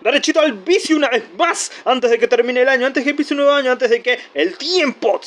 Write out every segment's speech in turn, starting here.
derechito al vicio una vez más, antes de que termine el año, antes de que empiece un nuevo año, antes de que el tiempo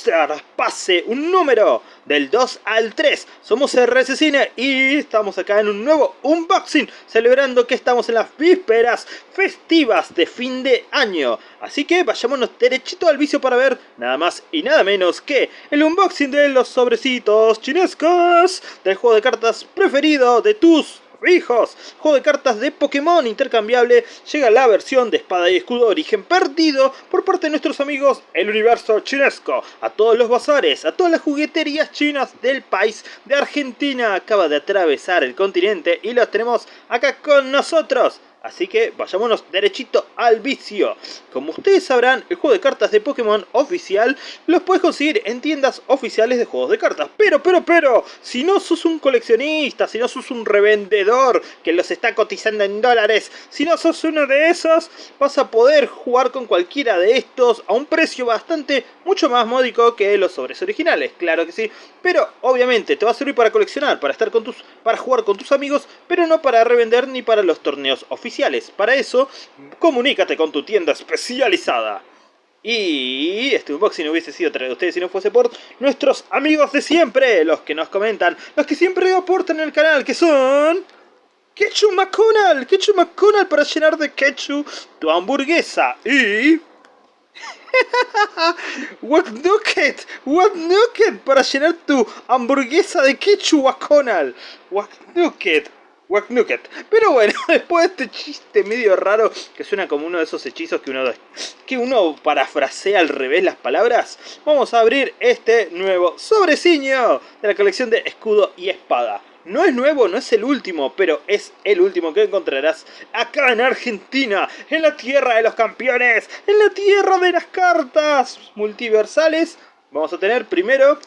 pase un número del 2 al 3. Somos RS Cine y estamos acá en un nuevo unboxing, celebrando que estamos en las vísperas festivas de fin de año. Así que vayámonos derechito al vicio para ver nada más y nada menos que el unboxing de los sobrecitos chinescos del juego de cartas preferido de tus hijos. Juego de cartas de Pokémon intercambiable. Llega la versión de espada y escudo origen perdido por parte de nuestros amigos el universo chinesco. A todos los bazares, a todas las jugueterías chinas del país de Argentina. Acaba de atravesar el continente y los tenemos acá con nosotros. Así que vayámonos derechito al vicio. Como ustedes sabrán, el juego de cartas de Pokémon oficial los puedes conseguir en tiendas oficiales de juegos de cartas. Pero, pero, pero, si no sos un coleccionista, si no sos un revendedor que los está cotizando en dólares, si no sos uno de esos, vas a poder jugar con cualquiera de estos a un precio bastante mucho más módico que los sobres originales, claro que sí. Pero obviamente te va a servir para coleccionar, para estar con tus, para jugar con tus amigos, pero no para revender ni para los torneos oficiales para eso, comunícate con tu tienda especializada. Y este unboxing hubiese sido traído a ustedes si no fuese por nuestros amigos de siempre, los que nos comentan, los que siempre aportan el canal, que son... Ketchup McConnell, Ketchup McConnell para llenar de ketchup tu hamburguesa y... What Nugget, What Nugget para llenar tu hamburguesa de ketchup McConnell. What Nugget, pero bueno, después de este chiste medio raro que suena como uno de esos hechizos que uno, que uno parafrasea al revés las palabras, vamos a abrir este nuevo sobreciño de la colección de escudo y espada. No es nuevo, no es el último, pero es el último que encontrarás acá en Argentina, en la tierra de los campeones, en la tierra de las cartas multiversales. Vamos a tener primero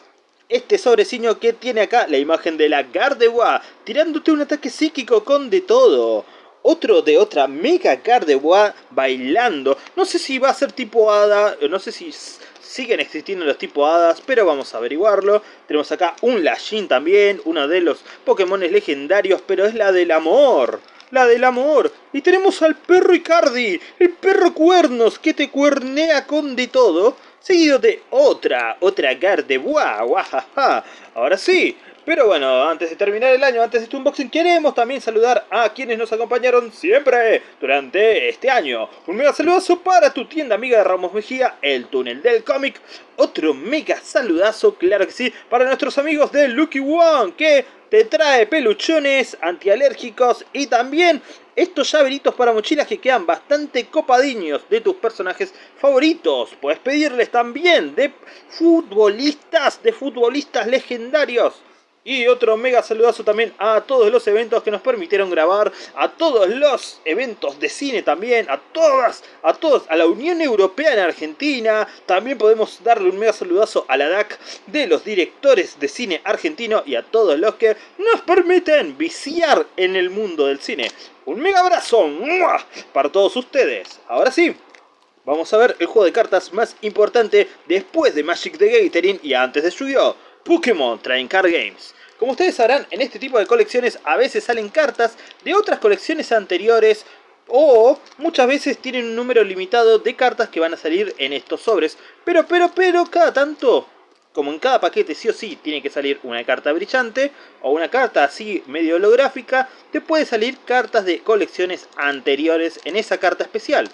este sobreciño que tiene acá la imagen de la Gardevoir tirándote un ataque psíquico con de todo. Otro de otra Mega Gardevoir bailando. No sé si va a ser tipo hada, no sé si siguen existiendo los tipos hadas, pero vamos a averiguarlo. Tenemos acá un Lashin también, uno de los Pokémon legendarios, pero es la del amor. La del amor. Y tenemos al perro Icardi, el perro cuernos que te cuernea con de todo seguido de otra, otra Gardevoir, guajaja. Ahora sí, pero bueno, antes de terminar el año, antes de este unboxing, queremos también saludar a quienes nos acompañaron siempre durante este año. Un mega saludazo para tu tienda amiga de Ramos Mejía, El Túnel del Cómic. Otro mega saludazo, claro que sí, para nuestros amigos de Lucky One, que te trae peluchones antialérgicos y también estos llaveritos para mochilas que quedan bastante copadiños de tus personajes favoritos. Puedes pedirles también de futbolistas, de futbolistas legendarios. Y otro mega saludazo también a todos los eventos que nos permitieron grabar, a todos los eventos de cine también, a todas, a todos, a la Unión Europea en Argentina. También podemos darle un mega saludazo a la DAC de los directores de cine argentino y a todos los que nos permiten viciar en el mundo del cine. Un mega abrazo para todos ustedes. Ahora sí, vamos a ver el juego de cartas más importante después de Magic the Gathering y antes de Yu-Gi-Oh! Pokémon Train Card Games. Como ustedes sabrán, en este tipo de colecciones a veces salen cartas de otras colecciones anteriores o muchas veces tienen un número limitado de cartas que van a salir en estos sobres. Pero, pero, pero, cada tanto como en cada paquete sí o sí tiene que salir una carta brillante o una carta así medio holográfica, te puede salir cartas de colecciones anteriores en esa carta especial.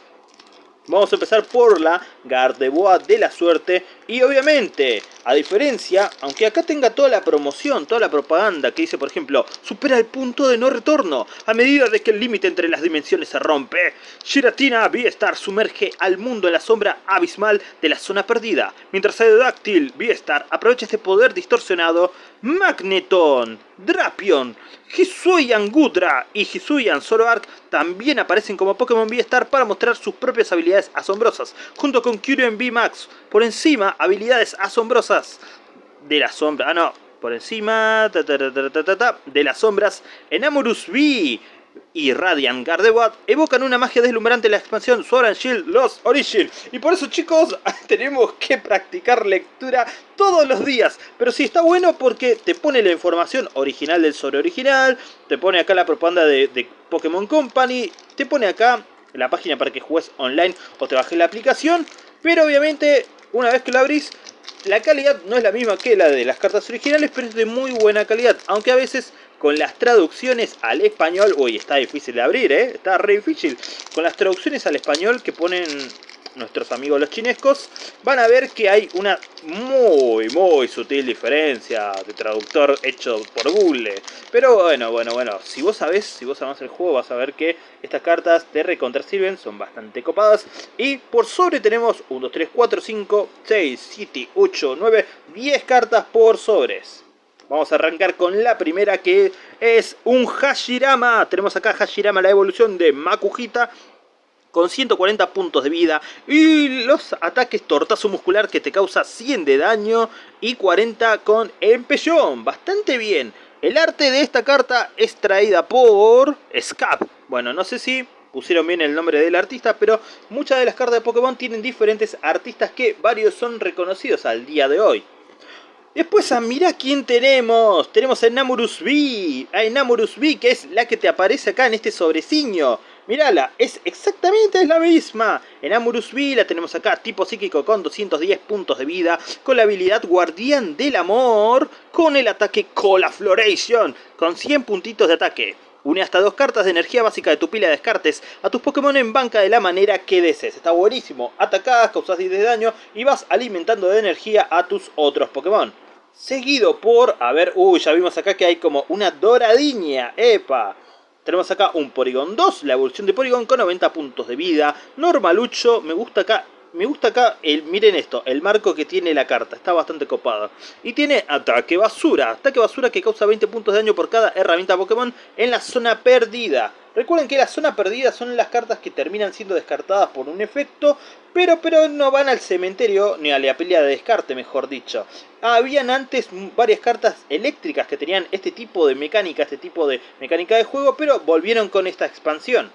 Vamos a empezar por la Gardevoir de la suerte. Y obviamente, a diferencia, aunque acá tenga toda la promoción, toda la propaganda que dice por ejemplo, supera el punto de no retorno a medida de que el límite entre las dimensiones se rompe, Shiratina V-Star sumerge al mundo en la sombra abismal de la zona perdida, mientras Aerodactyl V-Star aprovecha este poder distorsionado, Magneton, Drapion, Hisuian Gudra y Hisuian Zoroark también aparecen como Pokémon V-Star para mostrar sus propias habilidades asombrosas, junto con Kyurem V-Max. Por encima, habilidades asombrosas de la sombra... Ah, no, por encima de las sombras, Enamorus V y Radiant Gardevoir evocan una magia deslumbrante en la expansión Sword and Shield Lost Origin. Y por eso chicos, tenemos que practicar lectura todos los días. Pero sí está bueno porque te pone la información original del sobre original, te pone acá la propaganda de, de Pokémon Company, te pone acá la página para que juegues online o te bajes la aplicación. Pero obviamente, una vez que lo abrís, la calidad no es la misma que la de las cartas originales, pero es de muy buena calidad. Aunque a veces con las traducciones al español... Uy, está difícil de abrir, ¿eh? Está re difícil. Con las traducciones al español que ponen nuestros amigos los chinescos, van a ver que hay una muy, muy sutil diferencia de traductor hecho por Google. Pero bueno, bueno, bueno, si vos sabés, si vos amás el juego, vas a ver que estas cartas de recontra sirven, son bastante copadas. Y por sobre tenemos 1, 2, 3, 4, 5, 6, 7, 8, 9, 10 cartas por sobres. Vamos a arrancar con la primera que es un Hashirama. Tenemos acá Hashirama, la evolución de Makujita con 140 puntos de vida y los ataques tortazo muscular que te causa 100 de daño y 40 con empellón, bastante bien. El arte de esta carta es traída por Scap. Bueno, no sé si pusieron bien el nombre del artista, pero muchas de las cartas de Pokémon tienen diferentes artistas que varios son reconocidos al día de hoy. Después, ah, mira quién tenemos. Tenemos a Namorus V. A Namorus V, que es la que te aparece acá en este sobreciño. Mírala, es exactamente la misma. En Amurus V la tenemos acá, tipo psíquico con 210 puntos de vida, con la habilidad Guardián del Amor, con el ataque Colafloration, con 100 puntitos de ataque. Une hasta dos cartas de energía básica de tu pila de descartes a tus Pokémon en banca de la manera que desees. Está buenísimo. Atacás, causas 10 de daño y vas alimentando de energía a tus otros Pokémon. Seguido por, a ver, uy, ya vimos acá que hay como una doradiña, epa. Tenemos acá un Porygon 2, la evolución de Porygon con 90 puntos de vida. Normalucho, me gusta acá me gusta acá, el, miren esto, el marco que tiene la carta, está bastante copada. Y tiene ataque basura, ataque basura que causa 20 puntos de daño por cada herramienta Pokémon en la zona perdida. Recuerden que la zona perdida son las cartas que terminan siendo descartadas por un efecto, pero, pero no van al cementerio, ni a la pelea de descarte, mejor dicho. Habían antes varias cartas eléctricas que tenían este tipo de mecánica, este tipo de mecánica de juego, pero volvieron con esta expansión.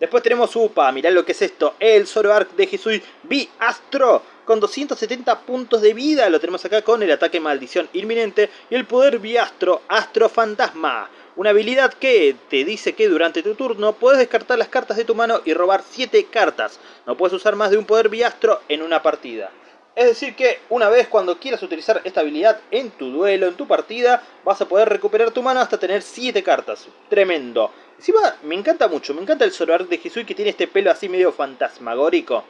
Después tenemos UPA, mirá lo que es esto, el Zoroark de Hisui B Astro, con 270 puntos de vida, lo tenemos acá con el ataque maldición inminente y el poder Biastro, Astro Fantasma. Una habilidad que te dice que durante tu turno puedes descartar las cartas de tu mano y robar 7 cartas. No puedes usar más de un poder Biastro en una partida. Es decir que una vez cuando quieras utilizar esta habilidad en tu duelo, en tu partida, vas a poder recuperar tu mano hasta tener 7 cartas. Tremendo. Encima me encanta mucho, me encanta el Zoroark de Hisui que tiene este pelo así medio fantasmagórico.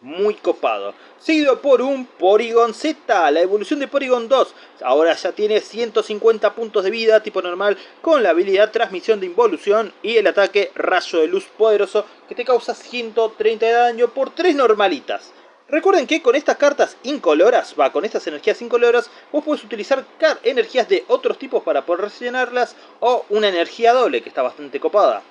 Muy copado. Seguido por un Porygon Z, la evolución de Porygon 2. Ahora ya tiene 150 puntos de vida, tipo normal, con la habilidad Transmisión de Involución y el ataque Rayo de Luz Poderoso, que te causa 130 de daño por 3 normalitas. Recuerden que con estas cartas incoloras, va, con estas energías incoloras, vos podés utilizar energías de otros tipos para poder rellenarlas o una energía doble que está bastante copada.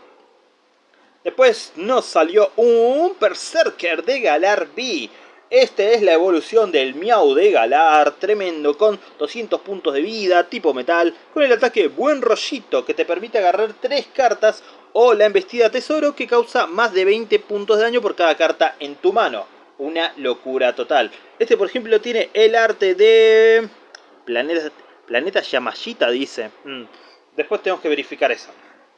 Después nos salió un Berserker de Galar B. Esta es la evolución del Miau de Galar, tremendo, con 200 puntos de vida, tipo metal, con el ataque Buen Rollito, que te permite agarrar 3 cartas, o la embestida Tesoro, que causa más de 20 puntos de daño por cada carta en tu mano una locura total. Este, por ejemplo, tiene el arte de... Planeta, planeta Yamashita, dice. Mm, después tenemos que verificar eso.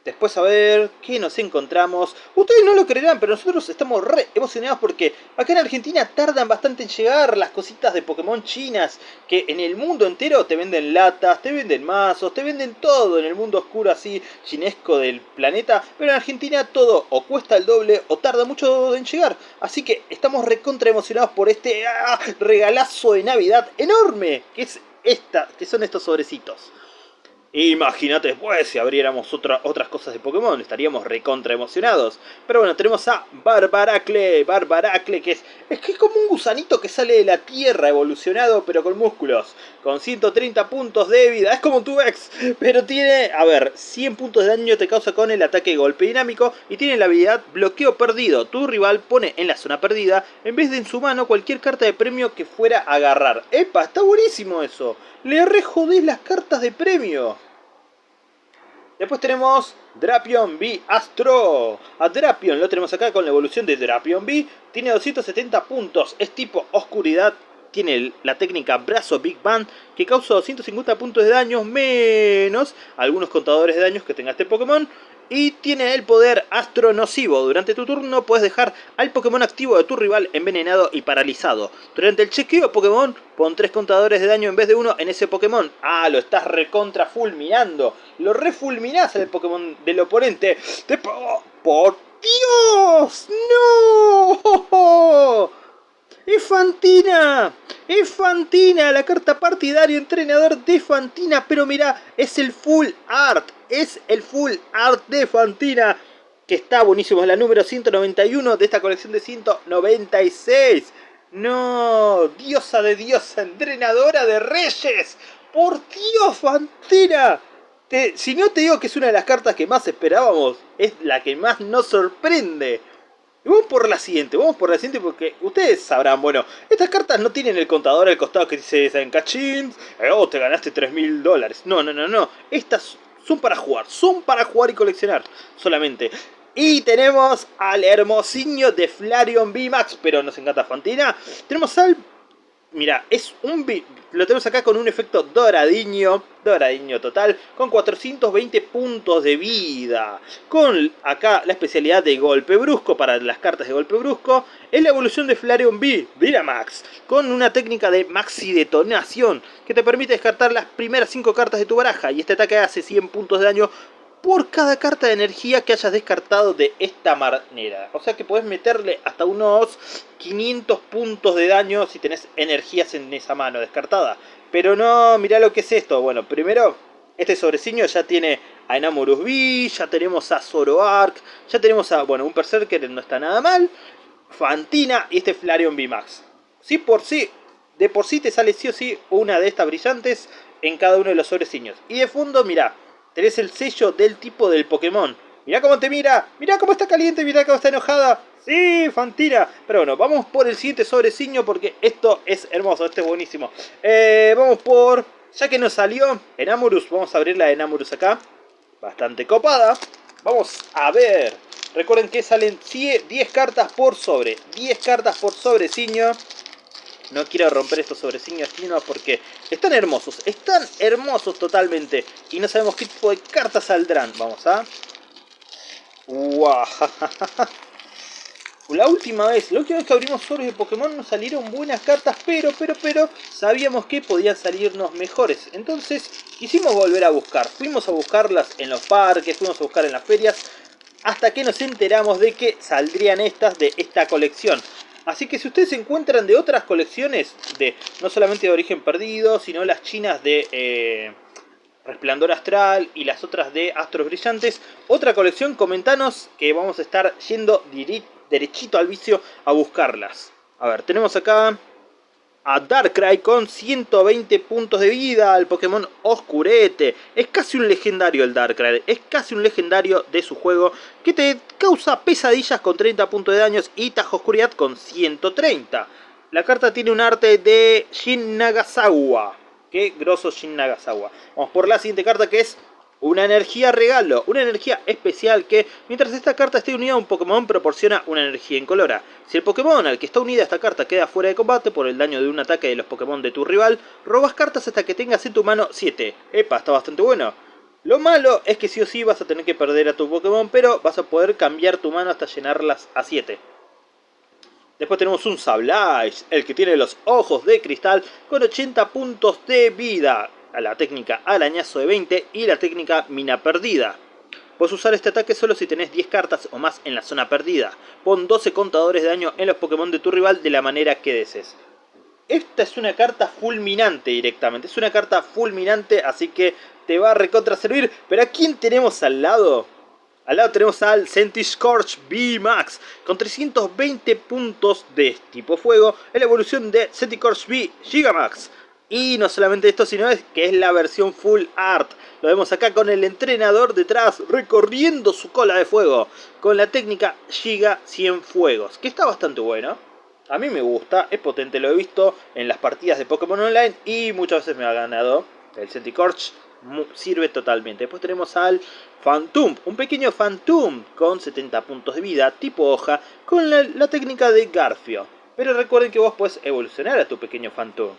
Después a ver qué nos encontramos. Ustedes no lo creerán, pero nosotros estamos re emocionados porque acá en Argentina tardan bastante en llegar las cositas de Pokémon chinas. Que en el mundo entero te venden latas, te venden mazos, te venden todo en el mundo oscuro así chinesco del planeta. Pero en Argentina todo o cuesta el doble o tarda mucho en llegar. Así que estamos recontra emocionados por este ¡ah! regalazo de Navidad enorme. Que es esta, que son estos sobrecitos. Imagínate después si abriéramos otras cosas de Pokémon, estaríamos recontra emocionados. Pero bueno, tenemos a Barbaracle, Barbaracle que es, es que es como un gusanito que sale de la tierra evolucionado pero con músculos. Con 130 puntos de vida, es como tu ex, pero tiene, a ver, 100 puntos de daño te causa con el ataque golpe dinámico y tiene la habilidad bloqueo perdido. Tu rival pone en la zona perdida, en vez de en su mano, cualquier carta de premio que fuera a agarrar. ¡Epa! Está buenísimo eso. Le re las cartas de premio. Después tenemos Drapion V Astro. A Drapion lo tenemos acá con la evolución de Drapion V. Tiene 270 puntos. Es tipo oscuridad. Tiene la técnica brazo Big Bang que causa 250 puntos de daño menos algunos contadores de daños que tenga este Pokémon. Y tiene el poder astronocivo. Durante tu turno puedes dejar al Pokémon activo de tu rival envenenado y paralizado. Durante el chequeo Pokémon, pon tres contadores de daño en vez de uno en ese Pokémon. Ah, lo estás recontra fulminando. Lo refulminás al Pokémon del oponente. Te... ¡Por Dios! ¡No! ¡Es Fantina! ¡Es Fantina! La carta partidario entrenador de Fantina. Pero mira, es el full art. Es el full art de Fantina. Que está buenísimo. Es la número 191 de esta colección de 196. No, diosa de diosa, entrenadora de reyes. Por Dios, Fantina. si no te digo que es una de las cartas que más esperábamos, es la que más nos sorprende vamos por la siguiente, vamos por la siguiente porque ustedes sabrán, bueno, estas cartas no tienen el contador al costado que dice en cachín, eh, oh, te ganaste 3 mil dólares. No, no, no, no. Estas son para jugar, son para jugar y coleccionar solamente. Y tenemos al hermosiño de Flareon VMAX, pero nos encanta Fantina. Tenemos al Mira, es un lo tenemos acá con un efecto doradiño, doradiño total, con 420 puntos de vida. Con acá la especialidad de golpe brusco para las cartas de golpe brusco. Es la evolución de Flareon B, Max, con una técnica de maxi detonación que te permite descartar las primeras 5 cartas de tu baraja. Y este ataque hace 100 puntos de daño por cada carta de energía que hayas descartado de esta manera. O sea que puedes meterle hasta unos 500 puntos de daño si tenés energías en esa mano descartada. Pero no, mirá lo que es esto. Bueno, primero, este sobreciño ya tiene a Enamorus V, ya tenemos a Zoroark, ya tenemos a, bueno, un Berserker no está nada mal, Fantina y este Flareon VMAX. Sí por sí, de por sí te sale sí o sí una de estas brillantes en cada uno de los sobreciños. Y de fondo, mirá, Tenés el sello del tipo del Pokémon. Mirá cómo te mira, mirá cómo está caliente, mirá cómo está enojada. Sí, Fantina. Pero bueno, vamos por el siguiente sobreciño porque esto es hermoso, este es buenísimo. Eh, vamos por, ya que nos salió Enamorus, vamos a abrir la Enamorus acá. Bastante copada. Vamos a ver. Recuerden que salen 10 cartas por sobre. 10 cartas por sobreciño. No quiero romper estos sobreciños chinos porque están hermosos, están hermosos totalmente. Y no sabemos qué tipo de cartas saldrán. Vamos a... ¡Wow! La última vez, la que abrimos sobres de Pokémon nos salieron buenas cartas, pero, pero, pero, sabíamos que podían salirnos mejores. Entonces, quisimos volver a buscar. Fuimos a buscarlas en los parques, fuimos a buscar en las ferias, hasta que nos enteramos de que saldrían estas de esta colección. Así que si ustedes se encuentran de otras colecciones, de no solamente de Origen Perdido, sino las chinas de eh, Resplandor Astral y las otras de Astros Brillantes, otra colección, comentanos que vamos a estar yendo derechito al vicio a buscarlas. A ver, tenemos acá a Darkrai con 120 puntos de vida al Pokémon Oscurete. Es casi un legendario el Darkrai, es casi un legendario de su juego que te causa pesadillas con 30 puntos de daños y Tajo Oscuridad con 130. La carta tiene un arte de Shin Nagasawa. Qué grosso Shin Nagasawa. Vamos por la siguiente carta que es una energía regalo, una energía especial que, mientras esta carta esté unida a un Pokémon, proporciona una energía incolora. Si el Pokémon al que está unida esta carta queda fuera de combate por el daño de un ataque de los Pokémon de tu rival, robas cartas hasta que tengas en tu mano 7. Epa, está bastante bueno. Lo malo es que sí o sí vas a tener que perder a tu Pokémon, pero vas a poder cambiar tu mano hasta llenarlas a 7. Después tenemos un Sableye, el que tiene los ojos de cristal con 80 puntos de vida la técnica arañazo de 20 y la técnica mina perdida. Puedes usar este ataque solo si tenés 10 cartas o más en la zona perdida. Pon 12 contadores de daño en los Pokémon de tu rival de la manera que desees. Esta es una carta fulminante directamente. Es una carta fulminante, así que te va a recontra servir. Pero ¿a quién tenemos al lado? Al lado tenemos al Scorch B-Max con 320 puntos de tipo fuego en la evolución de Scorch B Gigamax. Y no solamente esto, sino que es la versión full art. Lo vemos acá con el entrenador detrás recorriendo su cola de fuego. Con la técnica Giga 100 Fuegos. Que está bastante bueno. A mí me gusta, es potente, lo he visto en las partidas de Pokémon Online. Y muchas veces me ha ganado. El Centicorch sirve totalmente. Después tenemos al Phantom, un pequeño Phantom con 70 puntos de vida, tipo hoja, con la, la técnica de Garfio. Pero recuerden que vos puedes evolucionar a tu pequeño Phantom.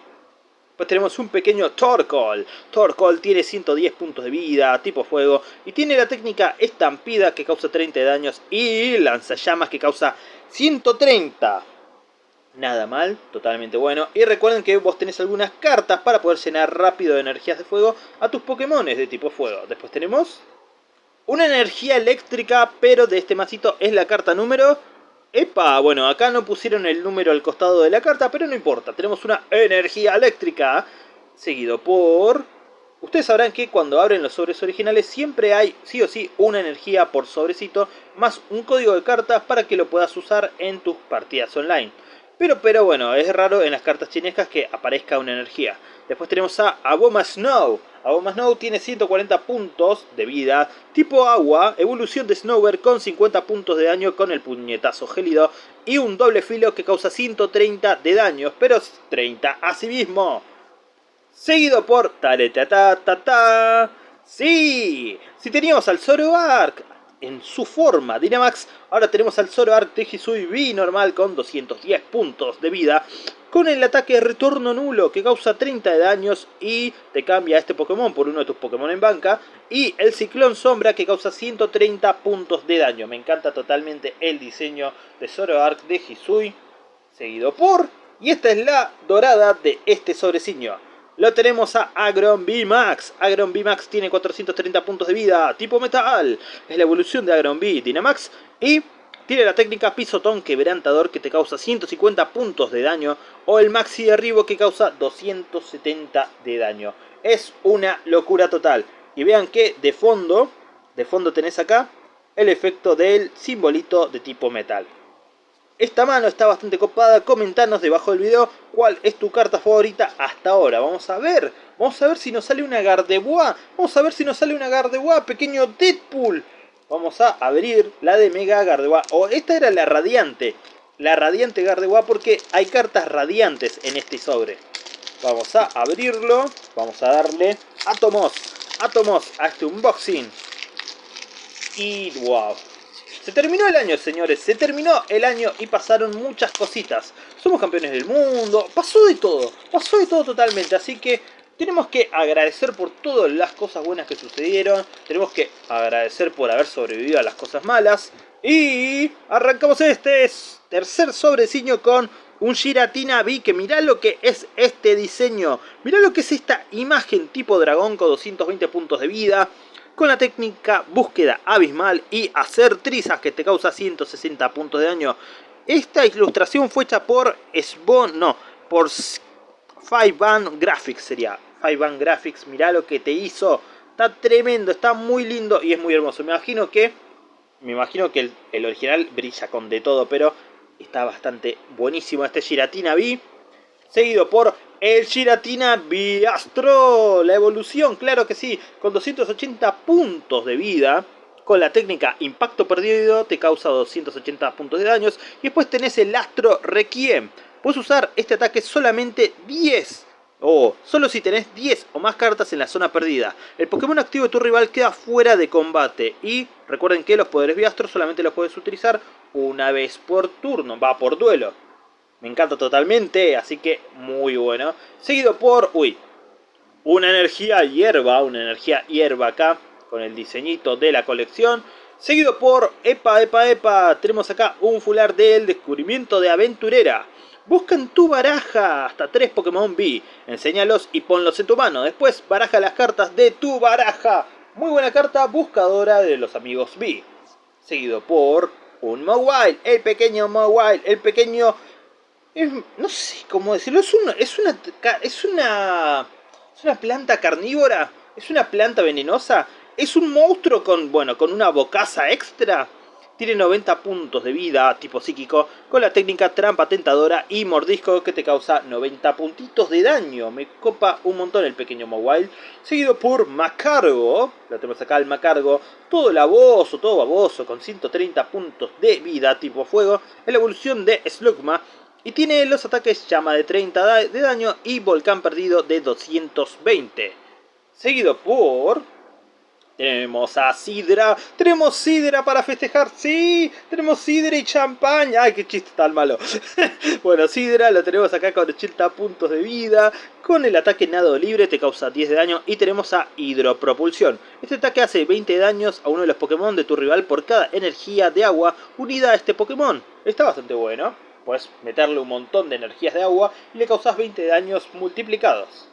Pues tenemos un pequeño Torkoal. Torkoal tiene 110 puntos de vida, tipo fuego. Y tiene la técnica estampida que causa 30 de daños. Y lanzallamas que causa 130. Nada mal, totalmente bueno. Y recuerden que vos tenés algunas cartas para poder llenar rápido de energías de fuego a tus Pokémon de tipo fuego. Después tenemos una energía eléctrica, pero de este masito es la carta número Epa, bueno, acá no pusieron el número al costado de la carta, pero no importa. Tenemos una energía eléctrica, seguido por... Ustedes sabrán que cuando abren los sobres originales siempre hay, sí o sí, una energía por sobrecito, más un código de cartas para que lo puedas usar en tus partidas online. Pero, pero bueno, es raro en las cartas chinescas que aparezca una energía. Después tenemos a Aboma Snow. Aboma Snow tiene 140 puntos de vida, tipo agua, evolución de Snower con 50 puntos de daño con el puñetazo gélido y un doble filo que causa 130 de daño, pero 30 a sí mismo. Seguido por ta ta Sí, si teníamos al Zoroark en su forma Dynamax, ahora tenemos al Zoroark de B normal con 210 puntos de vida, con el ataque retorno nulo que causa 30 de daños y te cambia a este Pokémon por uno de tus Pokémon en banca. Y el Ciclón Sombra que causa 130 puntos de daño. Me encanta totalmente el diseño de Zoroark de Hisui. Seguido por... Y esta es la dorada de este sobrecillo. Lo tenemos a Agron B-Max. Agron B-Max tiene 430 puntos de vida, tipo metal. Es la evolución de Agron B Dynamax. Y tiene la técnica pisotón quebrantador que te causa 150 puntos de daño o el maxi derribo que causa 270 de daño. Es una locura total. Y vean que de fondo, de fondo tenés acá el efecto del simbolito de tipo metal. Esta mano está bastante copada, comentanos debajo del video cuál es tu carta favorita hasta ahora. Vamos a ver, vamos a ver si nos sale una Gardevoir, vamos a ver si nos sale una Gardevoir, pequeño Deadpool vamos a abrir la de Mega Gardevoir. O esta era la radiante. La radiante Gardevoir porque hay cartas radiantes en este sobre. Vamos a abrirlo. Vamos a darle átomos. Átomos a este unboxing. Y wow. Se terminó el año, señores. Se terminó el año y pasaron muchas cositas. Somos campeones del mundo. Pasó de todo. Pasó de todo totalmente. Así que tenemos que agradecer por todas las cosas buenas que sucedieron. Tenemos que agradecer por haber sobrevivido a las cosas malas. Y arrancamos este tercer sobreciño con un Giratina B. Que mirá lo que es este diseño. Mirá lo que es esta imagen tipo dragón con 220 puntos de vida. Con la técnica búsqueda abismal y hacer trizas que te causa 160 puntos de daño. Esta ilustración fue hecha por Sbon, no, por Five Band Graphics sería. Five Band Graphics, mirá lo que te hizo. Está tremendo, está muy lindo y es muy hermoso. Me imagino que, me imagino que el, original brilla con de todo, pero está bastante buenísimo este Giratina B. Seguido por el Giratina B Astro, la evolución, claro que sí, con 280 puntos de vida. Con la técnica Impacto Perdido te causa 280 puntos de daños. Y después tenés el Astro Requiem. Puedes usar este ataque solamente 10 o solo si tenés 10 o más cartas en la zona perdida. El Pokémon activo de tu rival queda fuera de combate. Y recuerden que los poderes Biastro solamente los puedes utilizar una vez por turno. Va por duelo. Me encanta totalmente, así que muy bueno. Seguido por, uy, una energía hierba, una energía hierba acá, con el diseñito de la colección. Seguido por, epa, epa, epa, tenemos acá un fular del descubrimiento de aventurera. Busca en tu baraja hasta tres Pokémon B, enséñalos y ponlos en tu mano. Después baraja las cartas de tu baraja. Muy buena carta buscadora de los amigos B. Seguido por un Mawile, el pequeño Mawile, el pequeño... no sé cómo decirlo, es, es, una, es, una, es una planta carnívora, es una planta venenosa, es un monstruo con, bueno, con una bocaza extra tiene 90 puntos de vida tipo psíquico con la técnica trampa tentadora y mordisco que te causa 90 puntitos de daño. Me copa un montón el pequeño Mawile. Seguido por Macargo. Lo tenemos acá el Macargo. Todo laboso, todo baboso con 130 puntos de vida tipo fuego. En la evolución de Slugma. Y tiene los ataques llama de 30 de daño y volcán perdido de 220. Seguido por Tenemos a Sidra, tenemos Sidra para festejar, sí, tenemos Sidra y champaña, ay qué chiste tan malo. bueno, Sidra lo tenemos acá con 80 puntos de vida, con el ataque nado libre te causa 10 de daño y tenemos a Hidropropulsión. Este ataque hace 20 daños a uno de los Pokémon de tu rival por cada energía de agua unida a este Pokémon. Está bastante bueno, puedes meterle un montón de energías de agua y le causas 20 daños multiplicados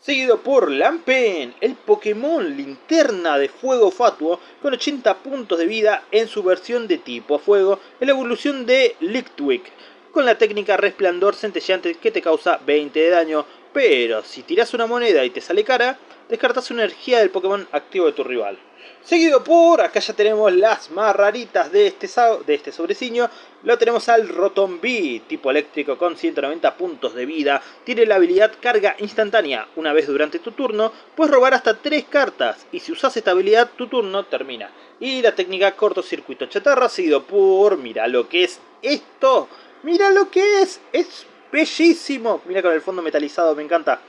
seguido por Lampen, el Pokémon Linterna de Fuego Fatuo, con 80 puntos de vida en su versión de tipo Fuego, en la evolución de Lictwick, con la técnica Resplandor Centellante que te causa 20 de daño, pero si tiras una moneda y te sale cara, descartas una energía del Pokémon activo de tu rival. Seguido por, acá ya tenemos las más raritas de este, de este sobreciño, lo tenemos al Rotom-B, tipo eléctrico con 190 puntos de vida, tiene la habilidad carga instantánea, una vez durante tu turno, puedes robar hasta 3 cartas, y si usas esta habilidad tu turno termina. Y la técnica cortocircuito chatarra, seguido por, mira lo que es esto, mira lo que es, es bellísimo, mira con el fondo metalizado, me encanta.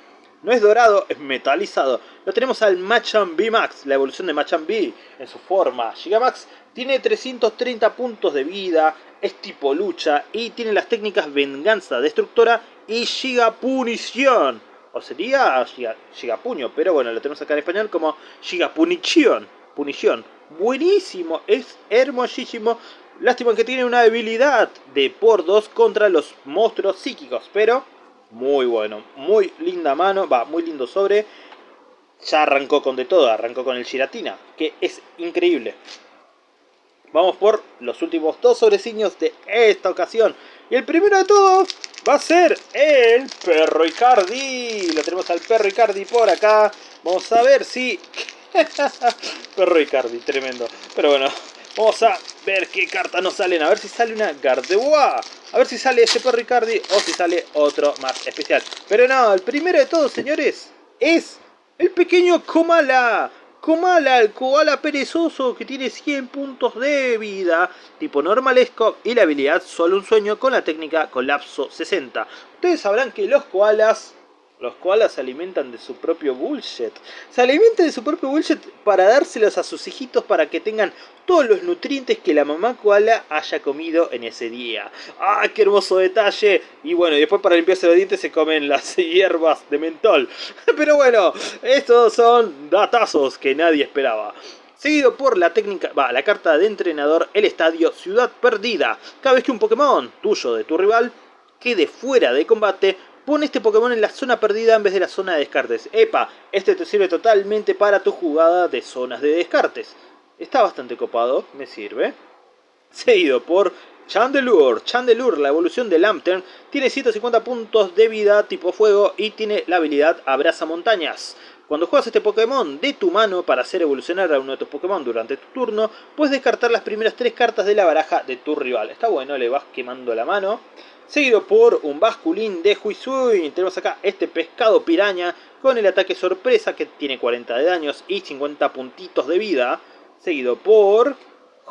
No es dorado, es metalizado. Lo tenemos al Machamp B Max, la evolución de Machamp B en su forma Gigamax. Tiene 330 puntos de vida, es tipo lucha y tiene las técnicas Venganza Destructora y Gigapunición. O sería Gigapuño, pero bueno, lo tenemos acá en español como Gigapunición. Punición. Buenísimo, es hermosísimo. Lástima que tiene una debilidad de por 2 contra los monstruos psíquicos, pero muy bueno, muy linda mano, va, muy lindo sobre. Ya arrancó con de todo, arrancó con el Giratina, que es increíble. Vamos por los últimos dos sobreciños de esta ocasión. Y el primero de todos va a ser el Perro Icardi. Lo tenemos al Perro Icardi por acá. Vamos a ver si... Perro Icardi, tremendo. Pero bueno, Vamos a ver qué cartas nos salen. A ver si sale una Gardevoir. A ver si sale ese Perro Ricardi o si sale otro más especial. Pero no, el primero de todos, señores, es el pequeño Komala. Komala, el koala perezoso que tiene 100 puntos de vida, tipo normalesco y la habilidad solo un sueño con la técnica colapso 60. Ustedes sabrán que los koalas los koalas se alimentan de su propio bullshit. Se alimentan de su propio bullshit para dárselos a sus hijitos para que tengan todos los nutrientes que la mamá koala haya comido en ese día. ¡Ah, qué hermoso detalle! Y bueno, después para limpiarse los dientes se comen las hierbas de mentol. Pero bueno, estos son datazos que nadie esperaba seguido por la técnica, va, la carta de entrenador, el estadio Ciudad Perdida. Cada vez que un Pokémon tuyo de tu rival quede fuera de combate, Pon este Pokémon en la zona perdida en vez de la zona de descartes. ¡Epa! Este te sirve totalmente para tu jugada de zonas de descartes. Está bastante copado, me sirve. Seguido por Chandelure. Chandelure, la evolución de Lantern, tiene 150 puntos de vida tipo fuego y tiene la habilidad Abraza Montañas. Cuando juegas este Pokémon de tu mano para hacer evolucionar a uno de tus Pokémon durante tu turno, puedes descartar las primeras tres cartas de la baraja de tu rival. Está bueno, le vas quemando la mano seguido por un basculín de Huizui. Tenemos acá este pescado piraña con el ataque sorpresa que tiene 40 de daños y 50 puntitos de vida, seguido por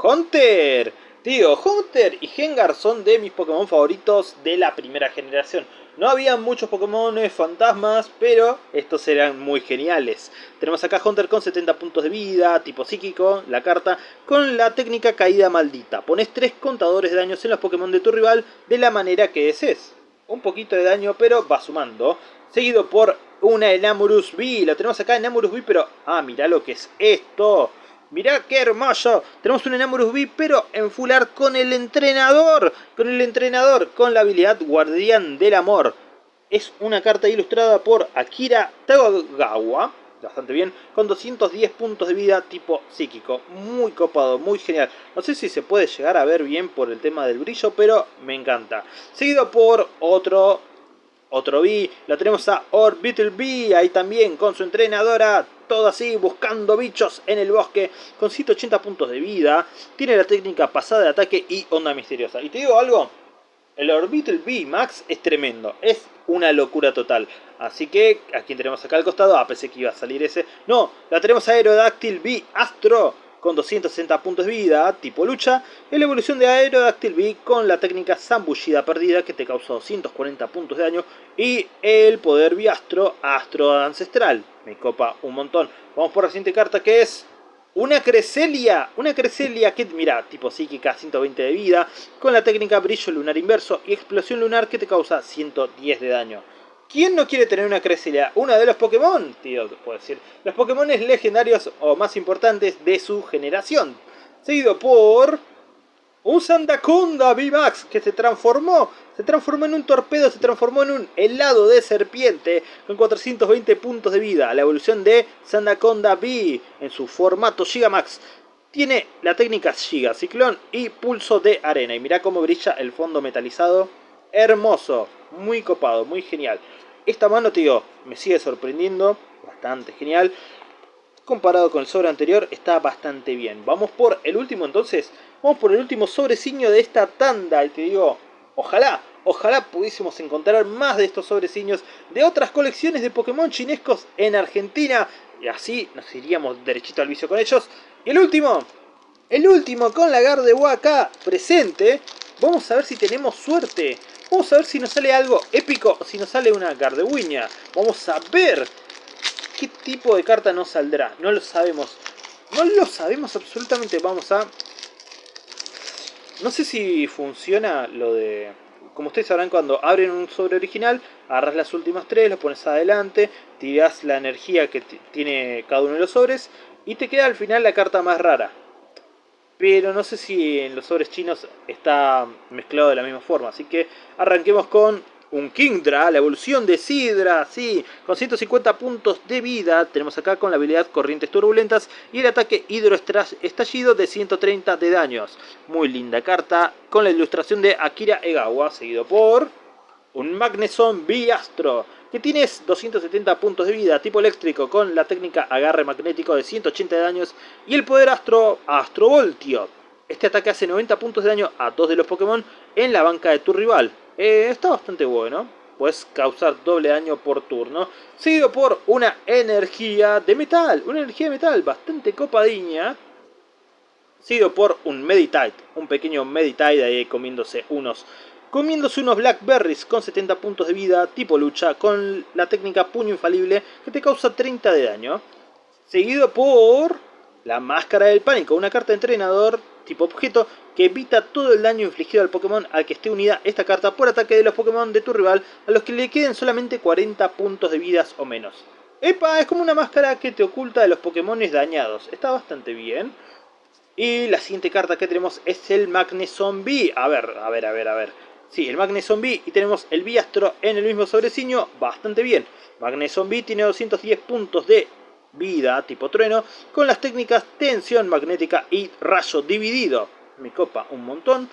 Hunter. Tío, Hunter y Gengar son de mis Pokémon favoritos de la primera generación. No había muchos Pokémon fantasmas, pero estos eran muy geniales. Tenemos acá Hunter con 70 puntos de vida, tipo psíquico, la carta, con la técnica caída maldita. Pones 3 contadores de daños en los Pokémon de tu rival de la manera que desees. Un poquito de daño, pero va sumando. Seguido por una Enamorus V. Lo tenemos acá Enamorus V, pero... Ah, mira lo que es esto. Mirá qué hermoso. Tenemos un Enamorus V, pero en fular con el entrenador. Con el entrenador, con la habilidad Guardián del Amor. Es una carta ilustrada por Akira Tagawa. Bastante bien. Con 210 puntos de vida tipo psíquico. Muy copado, muy genial. No sé si se puede llegar a ver bien por el tema del brillo, pero me encanta. Seguido por otro otro B, lo tenemos a Orbital B, ahí también con su entrenadora, todo así, buscando bichos en el bosque, con 180 puntos de vida, tiene la técnica pasada de ataque y onda misteriosa. Y te digo algo, el Orbital B Max es tremendo, es una locura total. Así que, aquí tenemos acá al costado, ah, pensé que iba a salir ese, no, la tenemos a Aerodactyl B Astro, con 260 puntos de vida, tipo lucha, y la evolución de Aerodactyl V con la técnica Zambullida Perdida que te causa 240 puntos de daño y el poder Biastro Astro Ancestral. Me copa un montón. Vamos por la siguiente carta que es una Creselia, una Creselia que, mira, tipo psíquica, 120 de vida, con la técnica brillo lunar inverso y explosión lunar que te causa 110 de daño. ¿Quién no quiere tener una Creselia? Una de los Pokémon, tío, puedo decir. Los Pokémon legendarios o más importantes de su generación. Seguido por... Un Sandaconda VMAX que se transformó, se transformó en un torpedo, se transformó en un helado de serpiente con 420 puntos de vida. La evolución de Sandaconda V en su formato Gigamax. Tiene la técnica Giga, Ciclón y Pulso de Arena. Y mira cómo brilla el fondo metalizado. Hermoso, muy copado, muy genial. Esta mano, tío, me sigue sorprendiendo. Bastante genial. Comparado con el sobre anterior, está bastante bien. Vamos por el último entonces. Vamos por el último sobreciño de esta tanda. Y te digo, ojalá, ojalá pudiésemos encontrar más de estos sobreciños de otras colecciones de Pokémon chinescos en Argentina. Y así nos iríamos derechito al vicio con ellos. Y el último, el último con la Gardevoir acá presente. Vamos a ver si tenemos suerte. Vamos a ver si nos sale algo épico o si nos sale una Gardewiña. Vamos a ver qué tipo de carta nos saldrá. No lo sabemos. No lo sabemos absolutamente. Vamos a no sé si funciona lo de... Como ustedes sabrán, cuando abren un sobre original, agarras las últimas tres, los pones adelante, tiras la energía que tiene cada uno de los sobres y te queda al final la carta más rara. Pero no sé si en los sobres chinos está mezclado de la misma forma. Así que arranquemos con un Kingdra, la evolución de Sidra, sí, con 150 puntos de vida. Tenemos acá con la habilidad Corrientes Turbulentas y el ataque Hidroestallido de 130 de daños. Muy linda carta, con la ilustración de Akira Egawa, seguido por un Magneson Biastro, que tiene 270 puntos de vida, tipo eléctrico, con la técnica Agarre Magnético de 180 de daños y el poder Astro Astrovoltio. Este ataque hace 90 puntos de daño a dos de los Pokémon en la banca de tu rival. Eh, está bastante bueno. Puedes causar doble daño por turno. Seguido por una energía de metal. Una energía de metal bastante copadiña. Seguido por un Meditite. Un pequeño Meditite ahí comiéndose unos comiéndose unos Blackberries con 70 puntos de vida, tipo lucha, con la técnica puño infalible que te causa 30 de daño. Seguido por la máscara del pánico, una carta entrenador tipo objeto que evita todo el daño infligido al Pokémon al que esté unida esta carta por ataque de los Pokémon de tu rival a los que le queden solamente 40 puntos de vidas o menos. ¡Epa! Es como una máscara que te oculta de los Pokémon dañados. Está bastante bien. Y la siguiente carta que tenemos es el Magnezombie. A ver, a ver, a ver, a ver. Sí, el Magnezombie y tenemos el Biastro en el mismo sobreciño. Bastante bien. Magnezombie tiene 210 puntos de vida tipo trueno con las técnicas tensión magnética y rayo dividido. Me copa un montón.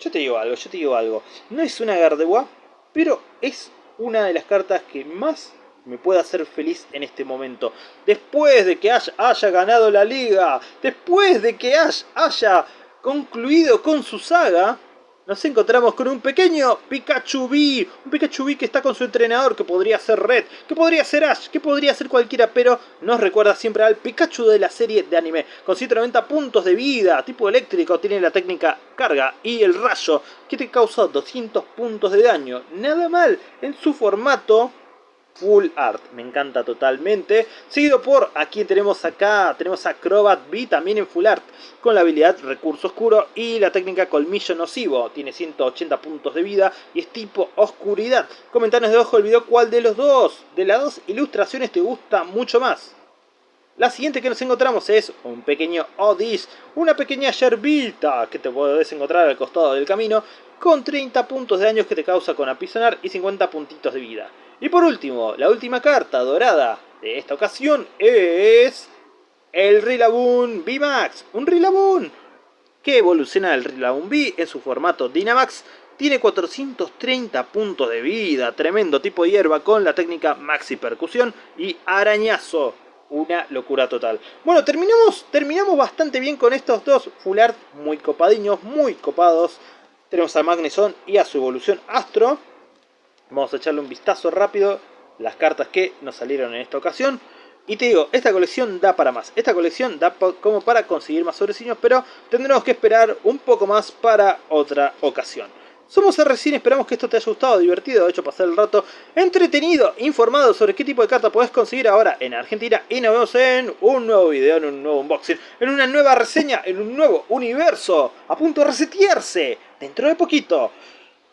Yo te digo algo, yo te digo algo. No es una Gardevoir, pero es una de las cartas que más me puede hacer feliz en este momento. Después de que Ash haya ganado la liga, después de que Ash haya concluido con su saga, nos encontramos con un pequeño Pikachu B, un Pikachu B que está con su entrenador, que podría ser Red, que podría ser Ash, que podría ser cualquiera, pero nos recuerda siempre al Pikachu de la serie de anime, con 190 puntos de vida, tipo eléctrico, tiene la técnica carga y el rayo, que te causa 200 puntos de daño, nada mal, en su formato Full Art, me encanta totalmente. Seguido por, aquí tenemos acá, tenemos Acrobat B también en Full Art, con la habilidad Recurso Oscuro y la técnica Colmillo Nocivo. Tiene 180 puntos de vida y es tipo Oscuridad. Comentanos debajo del video cuál de los dos, de las dos ilustraciones te gusta mucho más. La siguiente que nos encontramos es un pequeño Odis, una pequeña yerbita que te puedes encontrar al costado del camino, con 30 puntos de daño que te causa con apisonar y 50 puntitos de vida. Y por último, la última carta dorada de esta ocasión es el Rillaboom V-Max, un Rillaboom que evoluciona el Rillaboom V en su formato Dynamax, tiene 430 puntos de vida, tremendo tipo hierba con la técnica Maxi Percusión y Arañazo, una locura total. Bueno, terminamos, terminamos bastante bien con estos dos full art muy copadiños, muy copados. Tenemos a Magneson y a su evolución Astro. Vamos a echarle un vistazo rápido las cartas que nos salieron en esta ocasión. Y te digo, esta colección da para más. Esta colección da como para conseguir más sobreciños, pero tendremos que esperar un poco más para otra ocasión. Somos RCine, esperamos que esto te haya gustado, divertido, de hecho pasar el rato entretenido, informado sobre qué tipo de carta podés conseguir ahora en Argentina y nos vemos en un nuevo video, en un nuevo unboxing, en una nueva reseña, en un nuevo universo, a punto de resetearse dentro de poquito.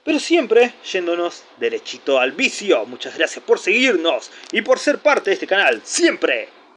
Pero siempre yéndonos derechito al vicio. Muchas gracias por seguirnos y por ser parte de este canal. Siempre.